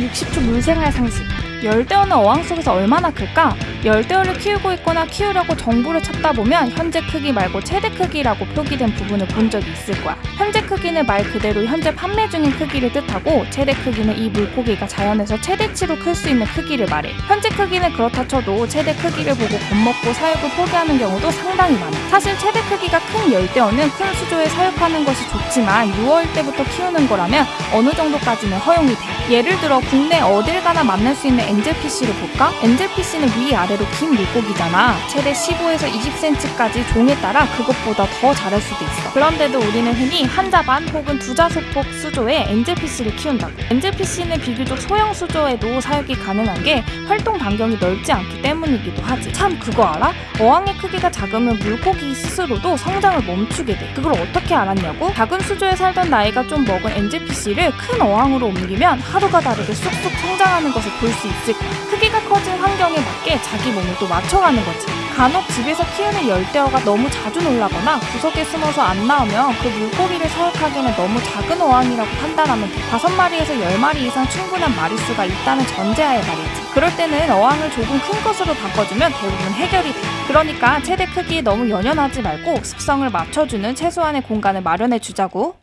60초 물생활 상식. 열대어는 어항 속에서 얼마나 클까? 열대어를 키우고 있거나 키우려고 정보를 찾다 보면 현재 크기 말고 최대 크기라고 표기된 부분을 본 적이 있을 거야. 현재 크기는 말 그대로 현재 판매 중인 크기를 뜻하고 최대 크기는 이 물고기가 자연에서 최대치로 클 수 있는 크기를 말해. 현재 크기는 그렇다 쳐도 최대 크기를 보고 겁먹고 사육을 포기하는 경우도 상당히 많아. 사실 최대 크기가 큰 열대어는 큰 수조에 사육하는 것이 좋지만 6월 때부터 키우는 거라면 어느 정도까지는 허용이 돼. 예를 들어 국내 어딜 가나 만날 수 있는 엔젤피쉬를 볼까? 엔젤피쉬는 위아래로 긴 물고기잖아. 최대 15에서 20cm까지 종에 따라 그것보다 더 자랄 수도 있어. 그런데도 우리는 흔히 한 자 반 혹은 두 자 소폭 수조에 엔젤피쉬를 키운다고. 엔젤피쉬는 비교적 소형 수조에도 사육이 가능한 게 활동 반경이 넓지 않기 때문이기도 하지. 참 그거 알아? 어항의 크기가 작으면 물고기 스스로도 성장을 멈추게 돼. 그걸 어떻게 알았냐고? 작은 수조에 살던 나이가 좀 먹은 엔젤피쉬를 큰 어항으로 옮기면 하루가 다르게 쑥쑥 성장하는 것을 볼 수 있을 거야. 크기가 커진 환경에 맞게 자기 몸을 또 맞춰가는 거지. 간혹 집에서 키우는 열대어가 너무 자주 놀라거나 구석에 숨어서 안 나오면 그 물고기를 사육하기에는 너무 작은 어항이라고 판단하면 돼. 다섯 마리에서 열 마리 이상 충분한 마리수가 있다는 전제하에 말이지. 그럴 때는 어항을 조금 큰 것으로 바꿔주면 대부분 해결이 돼. 그러니까 최대 크기에 너무 연연하지 말고 습성을 맞춰주는 최소한의 공간을 마련해 주자고.